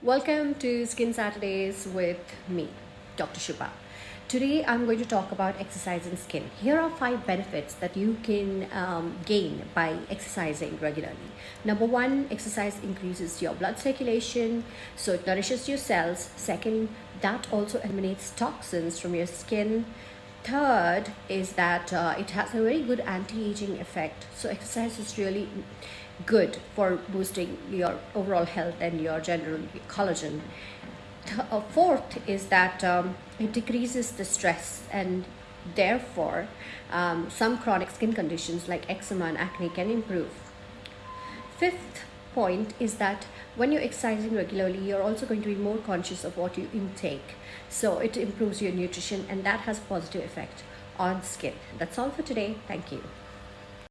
Welcome to Skin Saturdays with me, Dr. Shubha. Today I'm going to talk about exercising skin. Here are five benefits that you can um, gain by exercising regularly. Number one, exercise increases your blood circulation, so it nourishes your cells. Second, that also eliminates toxins from your skin. Third is that uh, it has a very good anti-aging effect. So exercise is really good for boosting your overall health and your general collagen. Uh, fourth is that um, it decreases the stress and therefore um, some chronic skin conditions like eczema and acne can improve. Fifth point is that when you're exercising regularly, you're also going to be more conscious of what you intake. So it improves your nutrition and that has positive effect on skin. That's all for today. Thank you.